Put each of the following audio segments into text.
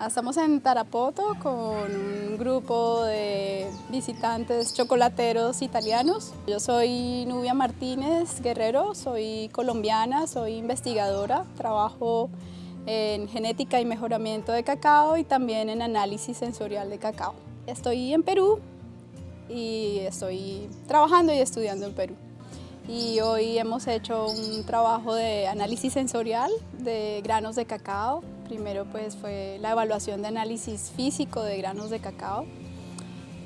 Estamos en Tarapoto con un grupo de visitantes chocolateros italianos. Yo soy Nubia Martínez Guerrero, soy colombiana, soy investigadora, trabajo en genética y mejoramiento de cacao y también en análisis sensorial de cacao. Estoy en Perú y estoy trabajando y estudiando en Perú. Y hoy hemos hecho un trabajo de análisis sensorial de granos de cacao. Primero pues fue la evaluación de análisis físico de granos de cacao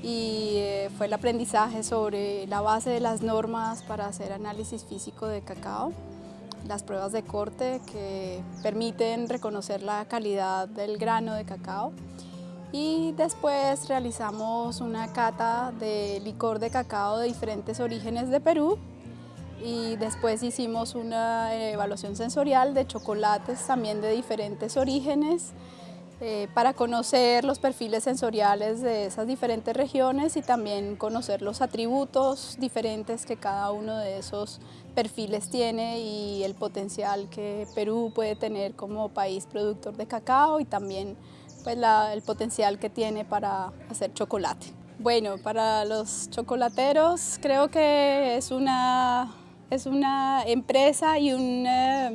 y eh, fue el aprendizaje sobre la base de las normas para hacer análisis físico de cacao, las pruebas de corte que permiten reconocer la calidad del grano de cacao. Y después realizamos una cata de licor de cacao de diferentes orígenes de Perú y después hicimos una evaluación sensorial de chocolates también de diferentes orígenes eh, para conocer los perfiles sensoriales de esas diferentes regiones y también conocer los atributos diferentes que cada uno de esos perfiles tiene y el potencial que Perú puede tener como país productor de cacao y también pues, el potencial que tiene para hacer chocolate. Bueno, para los chocolateros creo que es una es una empresa y una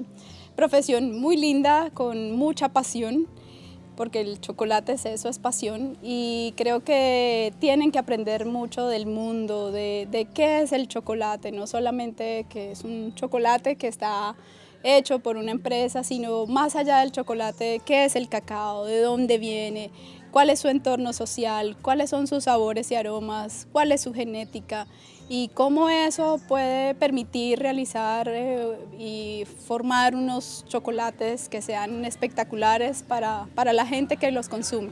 profesión muy linda, con mucha pasión, porque el chocolate es eso, es pasión, y creo que tienen que aprender mucho del mundo, de, de qué es el chocolate, no solamente que es un chocolate que está hecho por una empresa, sino más allá del chocolate, qué es el cacao, de dónde viene, cuál es su entorno social, cuáles son sus sabores y aromas, cuál es su genética y cómo eso puede permitir realizar eh, y formar unos chocolates que sean espectaculares para, para la gente que los consume.